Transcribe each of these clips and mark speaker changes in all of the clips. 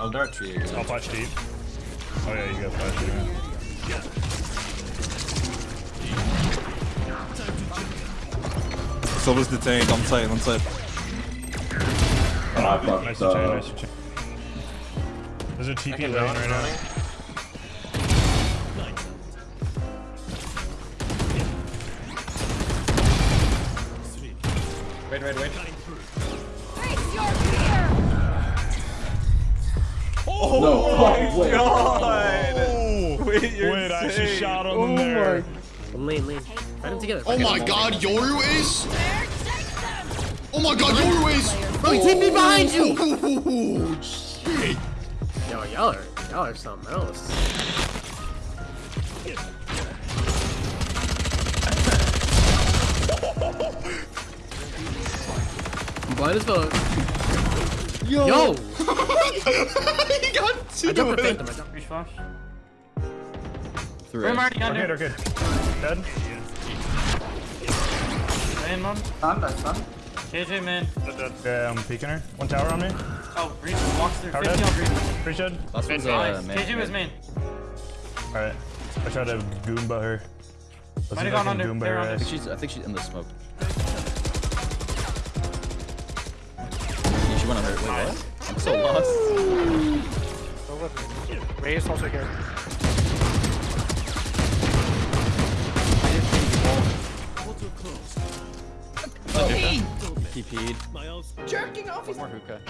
Speaker 1: I'll dart tree again.
Speaker 2: I'll flash deep. Oh yeah, you got flash deep.
Speaker 3: Silver's detained on site, on site.
Speaker 4: Ah, fuck.
Speaker 2: Nice to chain,
Speaker 4: Uh,
Speaker 2: nice to chain. There's a TP lane right now.
Speaker 1: Wait, wait, wait.
Speaker 5: Oh
Speaker 4: no, fuck, wait.
Speaker 2: Oh!
Speaker 3: Wait, you're
Speaker 2: Wait, I actually shot on oh them there.
Speaker 6: Lane, lane. Fight them together.
Speaker 7: Oh my god, Yoru Ace!
Speaker 5: There, take them!
Speaker 7: Oh my god, Yoru Ace!
Speaker 6: Bro, he TP behind you!
Speaker 7: Oh, shit.
Speaker 6: Yo, y'all are, y'all are something else. I'm blind as fuck.
Speaker 7: Yo!
Speaker 6: Yo!
Speaker 7: he got
Speaker 6: I
Speaker 7: two
Speaker 6: jumped the
Speaker 7: of it.
Speaker 6: phantom. I jumped.
Speaker 8: Reach flash.
Speaker 3: Three.
Speaker 8: We're already
Speaker 2: Arcade,
Speaker 8: under.
Speaker 2: arcade. Dead.
Speaker 8: Lane, man.
Speaker 1: Stun, that's stun.
Speaker 8: KJ, man.
Speaker 2: Dead, dead. Yeah, I'm peeking her. One tower on me.
Speaker 8: Oh, Reach walks through.
Speaker 2: Tower
Speaker 8: 50 on
Speaker 2: dead.
Speaker 8: Reach.
Speaker 2: Breach dead.
Speaker 3: Last one's uh,
Speaker 8: Nice. KJ was main.
Speaker 2: Alright. I tried to Goomba her.
Speaker 8: Might have gone under.
Speaker 2: Goomba
Speaker 8: They're
Speaker 2: her
Speaker 8: under.
Speaker 3: I think she's, I think she's in the smoke. She went on her. Wait, what? I'm so lost.
Speaker 6: Reyes also here.
Speaker 3: TP'd.
Speaker 5: Jerking off
Speaker 3: One more hookah.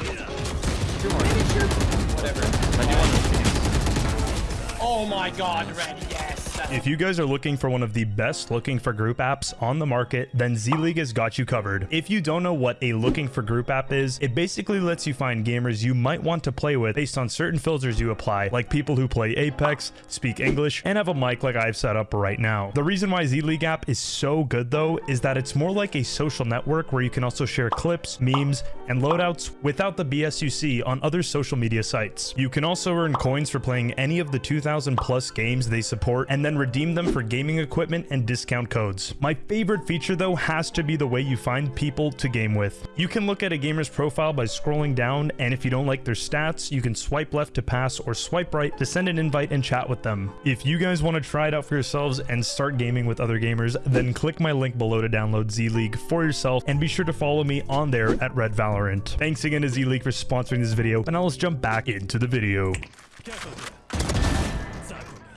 Speaker 8: Oh my god, Red, yes.
Speaker 2: If you guys are looking for one of the best looking for group apps on the market, then Z-League has got you covered. If you don't know what a looking for group app is, it basically lets you find gamers you might want to play with based on certain filters you apply, like people who play Apex, speak English, and have a mic like I've set up right now. The reason why Z-League app is so good though, is that it's more like a social network where you can also share clips, memes, and loadouts without the BS you see on other social media sites. You can also earn coins for playing any of the 2,000 plus games they support and then redeem them for gaming equipment and discount codes. My favorite feature though has to be the way you find people to game with. You can look at a gamer's profile by scrolling down and if you don't like their stats, you can swipe left to pass or swipe right to send an invite and chat with them. If you guys want to try it out for yourselves and start gaming with other gamers, then click my link below to download Z-League for yourself and be sure to follow me on there at Red Valorant. Thanks again to Z-League for sponsoring this video and now let's jump back into the video.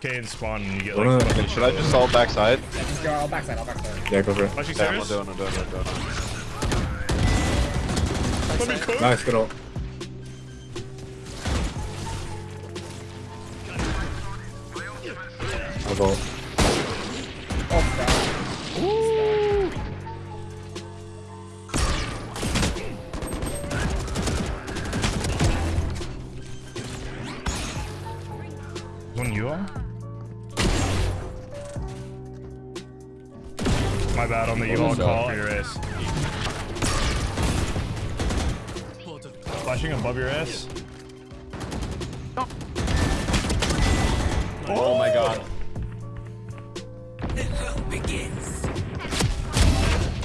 Speaker 2: Okay, and spawn and you get like...
Speaker 9: Okay, should I just ult backside?
Speaker 4: Yeah, go for it.
Speaker 2: Flashing
Speaker 9: Yeah, I'm doing, I'm doing, I'm doing.
Speaker 2: Let me cook.
Speaker 4: Nice, good ult. I'll go.
Speaker 2: One you are? My bad on the U-Haul call for your ass. Flashing above your ass.
Speaker 1: Oh my god.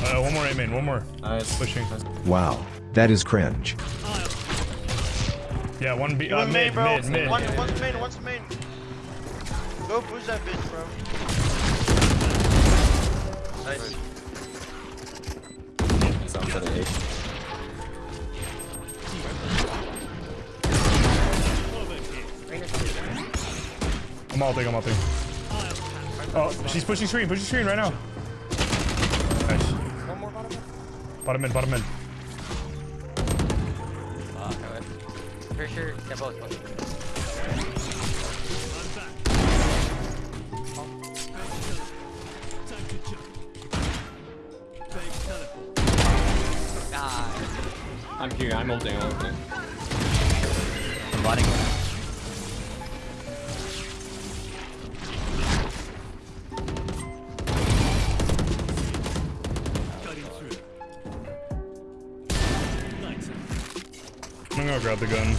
Speaker 2: Uh, one more A main, one more.
Speaker 1: Nice.
Speaker 2: Pushing.
Speaker 10: Wow, that is cringe.
Speaker 2: Yeah, one B. Uh,
Speaker 11: One
Speaker 2: mid,
Speaker 11: main, bro.
Speaker 2: mid, mid.
Speaker 11: One, one's main, one's main. Go push that bitch, bro.
Speaker 3: Sounds like an.
Speaker 2: I'm ulting, I'm. Oh, she's pushing screen, pushing screen right now. Nice.
Speaker 11: One more bottom.
Speaker 2: Bottom mid, bottom mid.
Speaker 8: Pretty sure they're both. both.
Speaker 1: I'm here, I'm ulting, I'm ulting.
Speaker 3: I'm botting it.
Speaker 2: I'm gonna go grab the gun.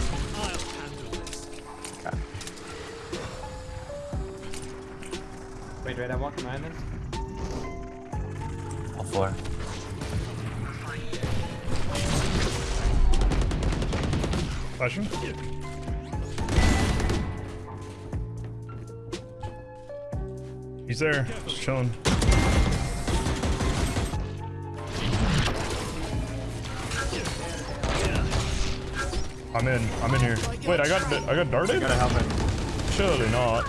Speaker 1: Wait, wait, I'm walking behind this.
Speaker 3: All four.
Speaker 2: He's there, just chilling. I'm in. I'm in here. Wait, I got I got darted.
Speaker 1: Gotta help it.
Speaker 2: Surely not.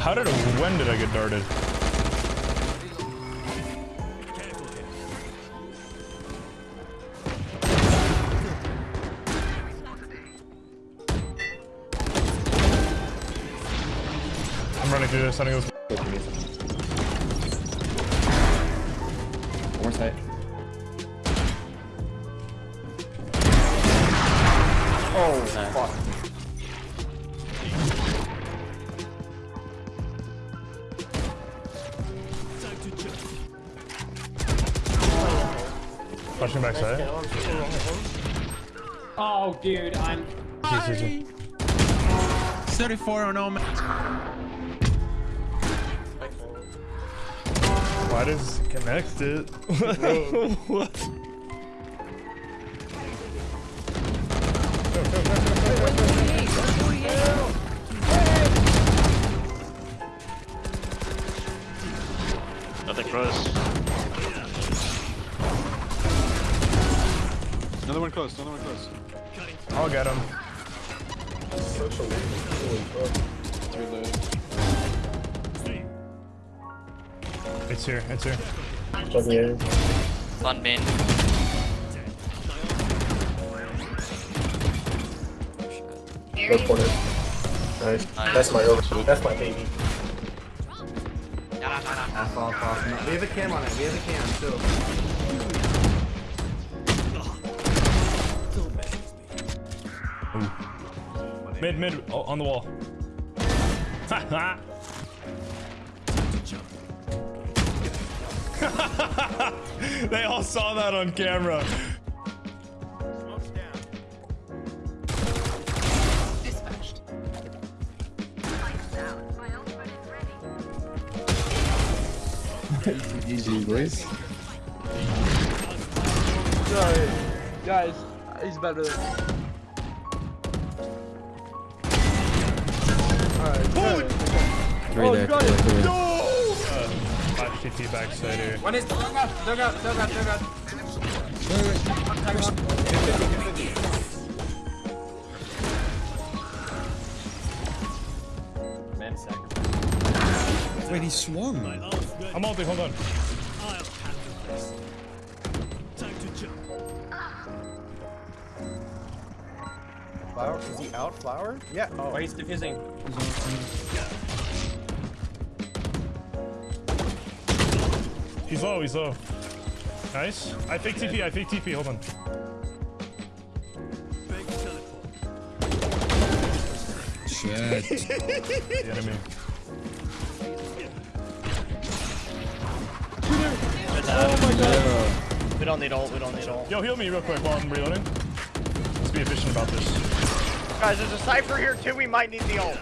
Speaker 2: How did? When did I get darted? I'm running through this. I think it was
Speaker 4: One oh, side.
Speaker 1: Oh, fuck.
Speaker 2: flashing backside.
Speaker 8: Oh, dude, I'm.
Speaker 2: See, see, see.
Speaker 7: 34 on all
Speaker 2: Why does it connect it? what?
Speaker 9: Nothing close. Another one close, another one close.
Speaker 2: I'll get him. It's here. It's here.
Speaker 8: Fun bin.
Speaker 4: Nice. That's my over. That's my baby.
Speaker 1: Half off, off. We have a cam on it. We have a cam still.
Speaker 2: Mid, mid, oh, on the wall. they all saw that on camera.
Speaker 4: Easy, boys.
Speaker 6: Sorry. Guys, he's better than Alright, good.
Speaker 3: Three
Speaker 6: Oh,
Speaker 3: there.
Speaker 6: you got it.
Speaker 3: there, three there.
Speaker 2: Five TP backside here.
Speaker 1: One is dug up, dug up, dug up, dug up. Man, second.
Speaker 7: Wait, he swung.
Speaker 2: I'm ulti, hold on.
Speaker 1: Flower? Is he out, flower? Yeah. Oh, he's diffusing.
Speaker 2: He's low, he's low. Nice. I fake TP, I fake TP, hold on.
Speaker 7: Shit.
Speaker 2: The enemy.
Speaker 8: Oh we don't need ult, we don't need ult.
Speaker 2: Yo, heal me real quick while I'm reloading. Let's be efficient about this.
Speaker 11: Guys, there's a Cypher here too. We might need the ult.